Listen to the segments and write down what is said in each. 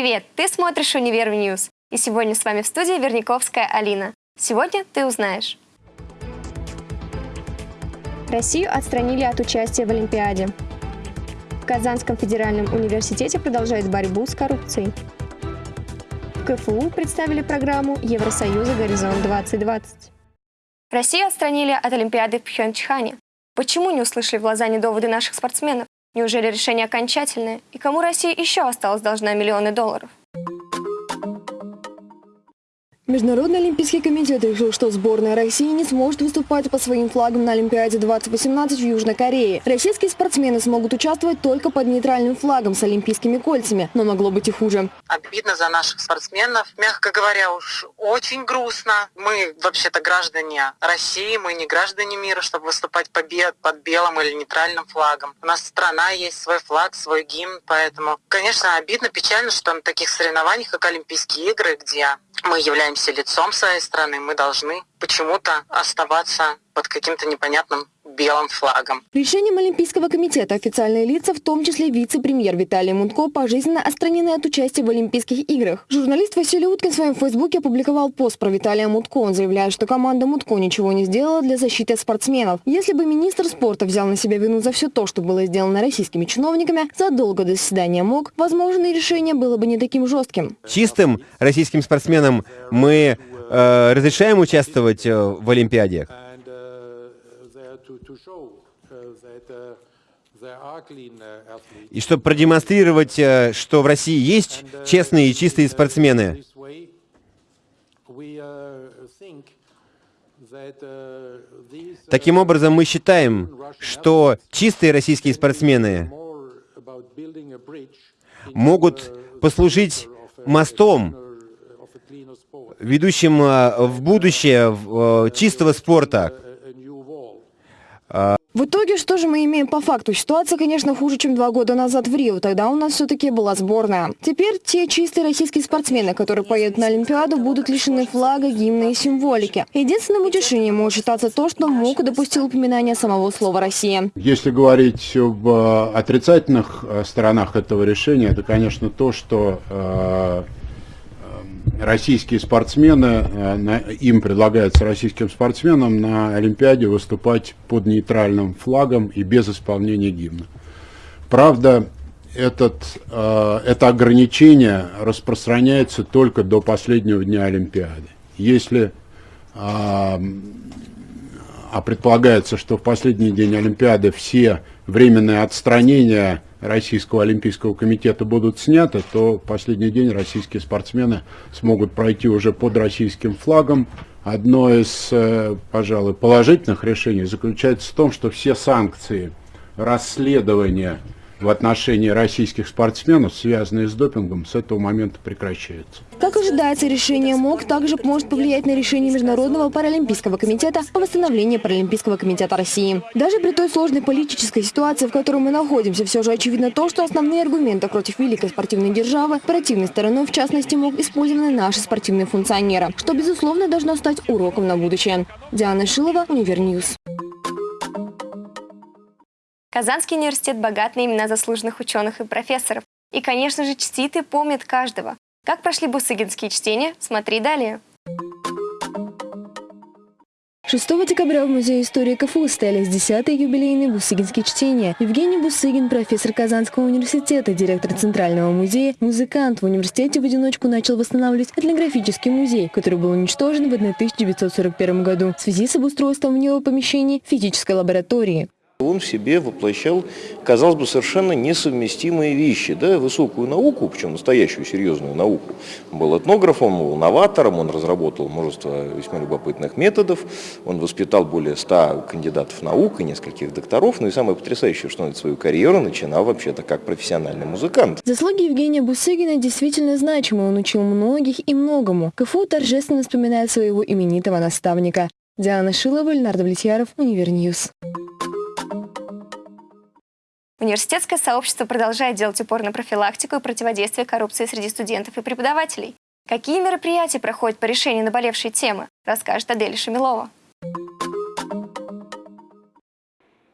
Привет! Ты смотришь «Univer News». И сегодня с вами в студии Верниковская Алина. Сегодня ты узнаешь. Россию отстранили от участия в Олимпиаде. В Казанском федеральном университете продолжают борьбу с коррупцией. В КФУ представили программу Евросоюза «Горизонт-2020». Россию отстранили от Олимпиады в Пхенчхане. Почему не услышали в Лозанне доводы наших спортсменов? Неужели решение окончательное? И кому Россия еще осталась должна миллионы долларов? Международный олимпийский комитет решил, что сборная России не сможет выступать под своим флагом на Олимпиаде 2018 в Южной Корее. Российские спортсмены смогут участвовать только под нейтральным флагом с олимпийскими кольцами, но могло быть и хуже. Обидно за наших спортсменов. Мягко говоря, уж очень грустно. Мы вообще-то граждане России, мы не граждане мира, чтобы выступать побед под белым или нейтральным флагом. У нас страна есть, свой флаг, свой гимн, поэтому, конечно, обидно, печально, что на таких соревнованиях, как Олимпийские игры, где мы являемся лицом своей страны, мы должны почему-то оставаться под каким-то непонятным белым флагом. Решением Олимпийского комитета официальные лица, в том числе вице-премьер Виталий Мунтко, пожизненно отстранены от участия в Олимпийских играх. Журналист Василий Уткин в своем фейсбуке опубликовал пост про Виталия Мутко. Он заявляет, что команда Мутко ничего не сделала для защиты спортсменов. Если бы министр спорта взял на себя вину за все то, что было сделано российскими чиновниками, задолго до заседания МОК, возможно, решение было бы не таким жестким. Чистым российским спортсменам мы э, разрешаем участвовать э, в Олимпиадах. И чтобы продемонстрировать, э, что в России есть честные и чистые спортсмены, Таким образом, мы считаем, что чистые российские спортсмены могут послужить мостом, ведущим э, в будущее э, чистого спорта, в итоге, что же мы имеем по факту? Ситуация, конечно, хуже, чем два года назад в Рио. Тогда у нас все-таки была сборная. Теперь те чистые российские спортсмены, которые поедут на Олимпиаду, будут лишены флага, гимна и символики. Единственным утешением может считаться то, что МОК допустил упоминание самого слова «Россия». Если говорить об э, отрицательных э, сторонах этого решения, это, конечно, то, что э, российские спортсмены, э, им предлагается российским спортсменам на Олимпиаде выступать под нейтральным флагом и без исполнения гимна. Правда, этот, э, это ограничение распространяется только до последнего дня Олимпиады. Если а, а предполагается, что в последний день Олимпиады все временные отстранения Российского Олимпийского комитета будут сняты, то последний день российские спортсмены смогут пройти уже под российским флагом. Одно из, э, пожалуй, положительных решений заключается в том, что все санкции расследования в отношении российских спортсменов, связанные с допингом, с этого момента прекращаются. Как ожидается, решение МОК также может повлиять на решение Международного паралимпийского комитета о восстановлении Паралимпийского комитета России. Даже при той сложной политической ситуации, в которой мы находимся, все же очевидно то, что основные аргументы против великой спортивной державы, противной стороной, в частности, МОК, использованы наши спортивные функционеры, что, безусловно, должно стать уроком на будущее. Диана Шилова, Univer News. Казанский университет богат на имена заслуженных ученых и профессоров. И, конечно же, чтит и помнит каждого. Как прошли бусыгинские чтения, смотри далее. 6 декабря в Музее истории КФУ состоялись 10-е юбилейные бусыгинские чтения. Евгений Бусыгин, профессор Казанского университета, директор Центрального музея, музыкант в университете в одиночку начал восстанавливать этнографический музей, который был уничтожен в 1941 году в связи с обустройством в него помещений физической лаборатории. Он в себе воплощал, казалось бы, совершенно несовместимые вещи. Да? Высокую науку, причем настоящую серьезную науку. Он был этнографом, был новатором, он разработал множество весьма любопытных методов, он воспитал более ста кандидатов наук и нескольких докторов. Ну и самое потрясающее, что он свою карьеру начинал вообще-то как профессиональный музыкант. Заслуги Евгения Бусыгина действительно значимы. Он учил многих и многому. КФУ торжественно вспоминает своего именитого наставника. Диана Шилова, Ленар Довлетьяров, Univer News. Университетское сообщество продолжает делать упор на профилактику и противодействие коррупции среди студентов и преподавателей. Какие мероприятия проходят по решению наболевшей темы, расскажет Адель Шамилова.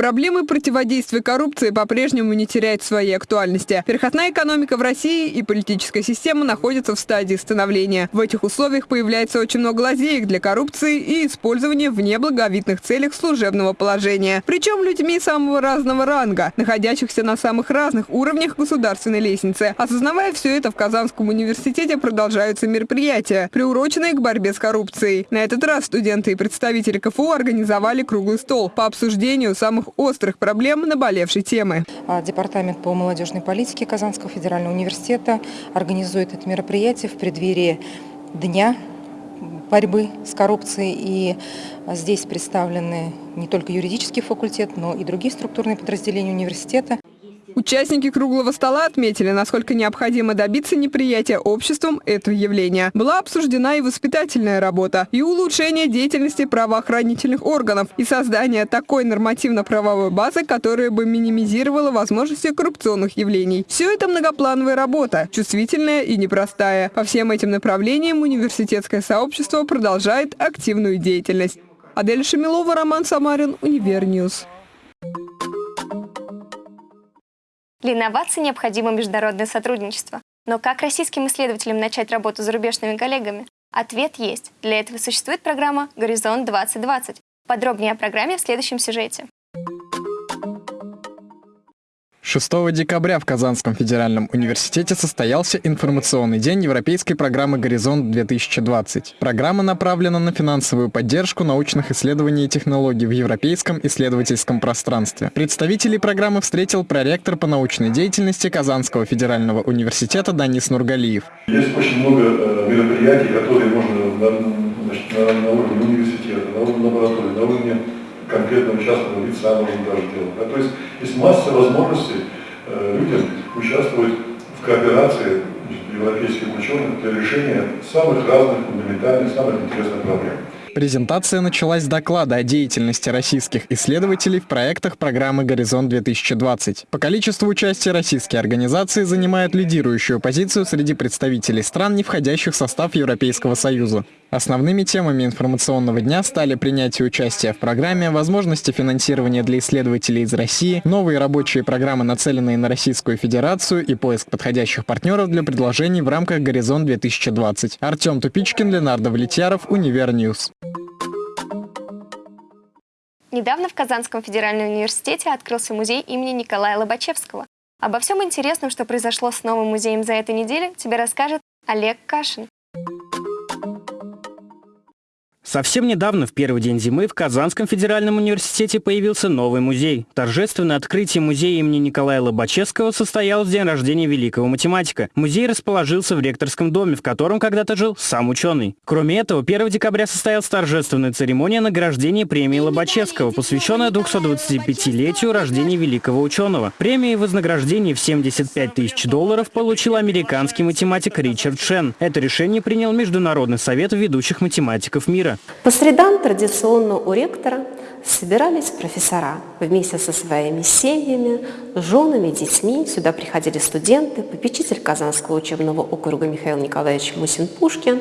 Проблемы противодействия коррупции по-прежнему не теряют своей актуальности. Переходная экономика в России и политическая система находятся в стадии становления. В этих условиях появляется очень много лазеек для коррупции и использования в неблаговидных целях служебного положения. Причем людьми самого разного ранга, находящихся на самых разных уровнях государственной лестницы. Осознавая все это, в Казанском университете продолжаются мероприятия, приуроченные к борьбе с коррупцией. На этот раз студенты и представители КФУ организовали круглый стол по обсуждению самых острых проблем наболевшей темы. А, департамент по молодежной политике Казанского федерального университета организует это мероприятие в преддверии Дня борьбы с коррупцией. И здесь представлены не только юридический факультет, но и другие структурные подразделения университета. Участники круглого стола отметили, насколько необходимо добиться неприятия обществом этого явления. Была обсуждена и воспитательная работа, и улучшение деятельности правоохранительных органов, и создание такой нормативно-правовой базы, которая бы минимизировала возможности коррупционных явлений. Все это многоплановая работа, чувствительная и непростая. По всем этим направлениям университетское сообщество продолжает активную деятельность. Адель Шамилова, Роман Самарин, Univer News. Для инноваций необходимо международное сотрудничество. Но как российским исследователям начать работу с зарубежными коллегами? Ответ есть. Для этого существует программа «Горизонт 2020». Подробнее о программе в следующем сюжете. 6 декабря в Казанском федеральном университете состоялся информационный день Европейской программы «Горизонт-2020». Программа направлена на финансовую поддержку научных исследований и технологий в европейском исследовательском пространстве. Представителей программы встретил проректор по научной деятельности Казанского федерального университета Данис Нургалиев. Есть очень много э, мероприятий, которые можно на, значит, на, на уровне университета, на уровне лаборатории, на уровне конкретного частного лица можно даже делать. Да? То есть есть масса возможностей э, людям участвовать в кооперации европейских ученых для решения самых разных фундаментальных, самых интересных проблем. Презентация началась с доклада о деятельности российских исследователей в проектах программы «Горизонт-2020». По количеству участия российские организации занимают лидирующую позицию среди представителей стран, не входящих в состав Европейского Союза. Основными темами информационного дня стали принятие участия в программе, возможности финансирования для исследователей из России, новые рабочие программы, нацеленные на Российскую Федерацию и поиск подходящих партнеров для предложений в рамках «Горизонт-2020». Артем Тупичкин, Ленар Довлетьяров, Univer News. Недавно в Казанском федеральном университете открылся музей имени Николая Лобачевского. Обо всем интересном, что произошло с новым музеем за эту неделю, тебе расскажет Олег Кашин. Совсем недавно, в первый день зимы, в Казанском федеральном университете появился новый музей. Торжественное открытие музея имени Николая Лобачевского состоялось в день рождения великого математика. Музей расположился в ректорском доме, в котором когда-то жил сам ученый. Кроме этого, 1 декабря состоялась торжественная церемония награждения премии Лобачевского, посвященная 225-летию рождения великого ученого. Премия и вознаграждение в 75 тысяч долларов получил американский математик Ричард Шен. Это решение принял Международный совет ведущих математиков мира. По средам традиционно у ректора собирались профессора вместе со своими семьями, женами, детьми. Сюда приходили студенты, попечитель Казанского учебного округа Михаил Николаевич Мусин-Пушкин.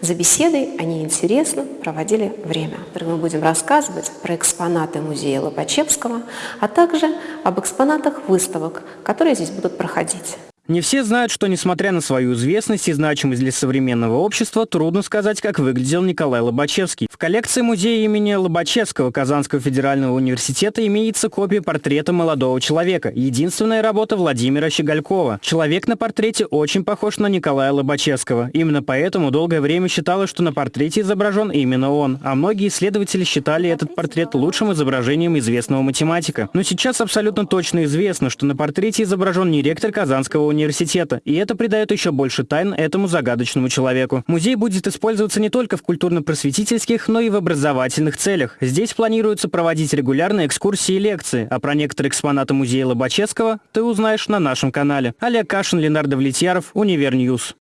За беседой они интересно проводили время. Мы будем рассказывать про экспонаты музея Лобачевского, а также об экспонатах выставок, которые здесь будут проходить. Не все знают, что, несмотря на свою известность и значимость для современного общества, трудно сказать, как выглядел Николай Лобачевский. В коллекции музея имени Лобачевского Казанского федерального университета имеется копия портрета молодого человека, единственная работа Владимира Щеголькова. Человек на портрете очень похож на Николая Лобачевского. Именно поэтому долгое время считалось, что на портрете изображен именно он, а многие исследователи считали этот портрет лучшим изображением известного математика. Но сейчас абсолютно точно известно, что на портрете изображен не ректор Казанского университета, и это придает еще больше тайн этому загадочному человеку. Музей будет использоваться не только в культурно-просветительских, но и в образовательных целях. Здесь планируется проводить регулярные экскурсии и лекции, а про некоторые экспонаты музея Лобачевского ты узнаешь на нашем канале. Олег Кашин, Ленар Довлетьяров, Univer News.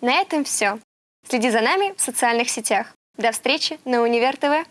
На этом все. Следи за нами в социальных сетях. До встречи на Универ ТВ.